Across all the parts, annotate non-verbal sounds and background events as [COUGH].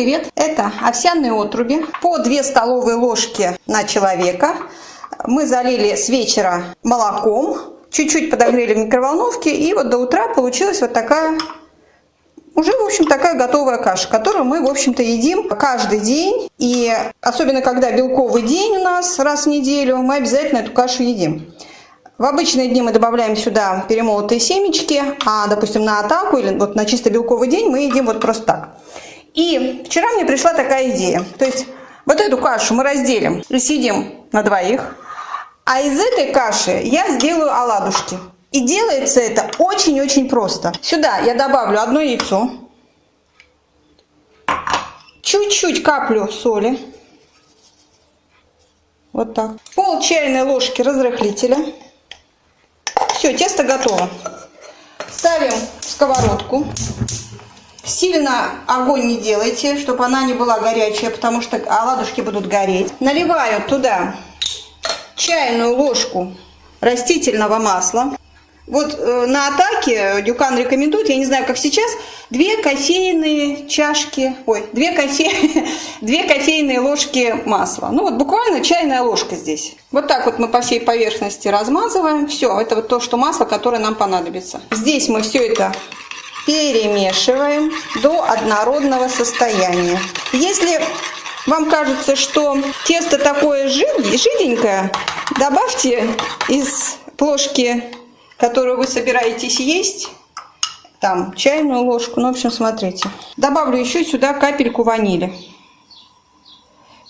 привет! Это овсяные отруби по 2 столовые ложки на человека. Мы залили с вечера молоком, чуть-чуть подогрели в микроволновке, и вот до утра получилась вот такая уже, в общем, такая готовая каша, которую мы, в общем-то, едим каждый день. И особенно, когда белковый день у нас раз в неделю, мы обязательно эту кашу едим. В обычные дни мы добавляем сюда перемолотые семечки, а, допустим, на атаку или вот на чисто белковый день мы едим вот просто так. И вчера мне пришла такая идея. То есть вот эту кашу мы разделим и съедим на двоих. А из этой каши я сделаю оладушки. И делается это очень-очень просто. Сюда я добавлю одно яйцо. Чуть-чуть каплю соли. Вот так. Пол чайной ложки разрыхлителя. Все, тесто готово. Ставим в сковородку. Сильно огонь не делайте, чтобы она не была горячая, потому что оладушки будут гореть. Наливаю туда чайную ложку растительного масла. Вот э, на атаке Дюкан рекомендует, я не знаю, как сейчас, две кофейные чашки, ой, две, кофе, [LAUGHS] две кофейные ложки масла. Ну вот буквально чайная ложка здесь. Вот так вот мы по всей поверхности размазываем. Все, это вот то, что масло, которое нам понадобится. Здесь мы все это перемешиваем до однородного состояния. Если вам кажется, что тесто такое жиденькое, добавьте из ложки которую вы собираетесь есть, там чайную ложку, ну, в общем, смотрите. Добавлю еще сюда капельку ванили.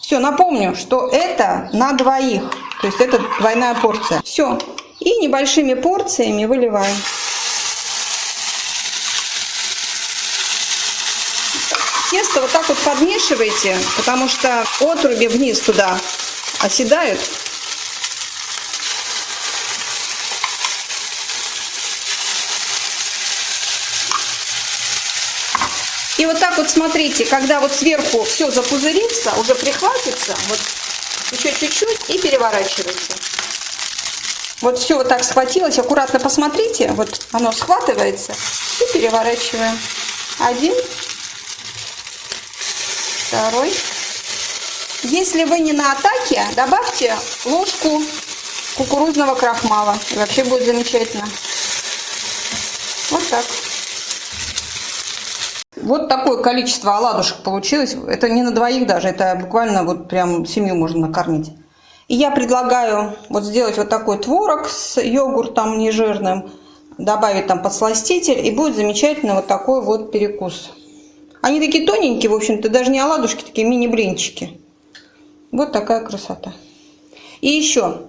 Все, напомню, что это на двоих, то есть это двойная порция. Все, и небольшими порциями выливаем. Тесто вот так вот подмешивайте, потому что отруби вниз туда оседают. И вот так вот смотрите, когда вот сверху все запузырится, уже прихватится, вот еще чуть-чуть и переворачивайте. Вот все вот так схватилось, аккуратно посмотрите, вот оно схватывается и переворачиваем. Один, второй. Если вы не на атаке, добавьте ложку кукурузного крахмала. И вообще будет замечательно. Вот так. Вот такое количество оладушек получилось. Это не на двоих даже, это буквально вот прям семью можно накормить. И я предлагаю вот сделать вот такой творог с йогуртом нежирным, добавить там подсластитель, и будет замечательно вот такой вот перекус. Они такие тоненькие, в общем-то, даже не оладушки, такие мини-блинчики. Вот такая красота. И еще,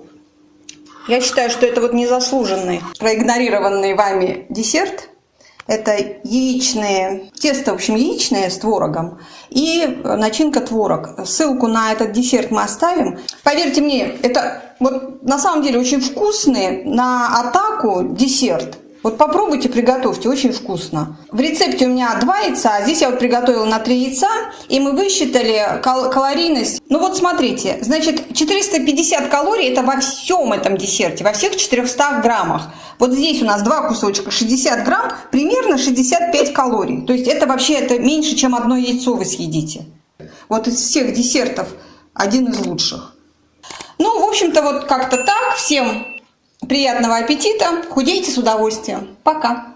я считаю, что это вот незаслуженный, проигнорированный вами десерт – это яичные, тесто, в общем, яичное с творогом и начинка творог. Ссылку на этот десерт мы оставим. Поверьте мне, это вот на самом деле очень вкусный на атаку десерт. Вот попробуйте, приготовьте, очень вкусно. В рецепте у меня два яйца, а здесь я вот приготовила на три яйца, и мы высчитали кал калорийность. Ну вот смотрите, значит 450 калорий это во всем этом десерте, во всех 400 граммах. Вот здесь у нас два кусочка, 60 грамм, примерно 65 калорий. То есть это вообще это меньше, чем одно яйцо вы съедите. Вот из всех десертов один из лучших. Ну, в общем-то, вот как-то так. Всем Приятного аппетита, худейте с удовольствием. Пока!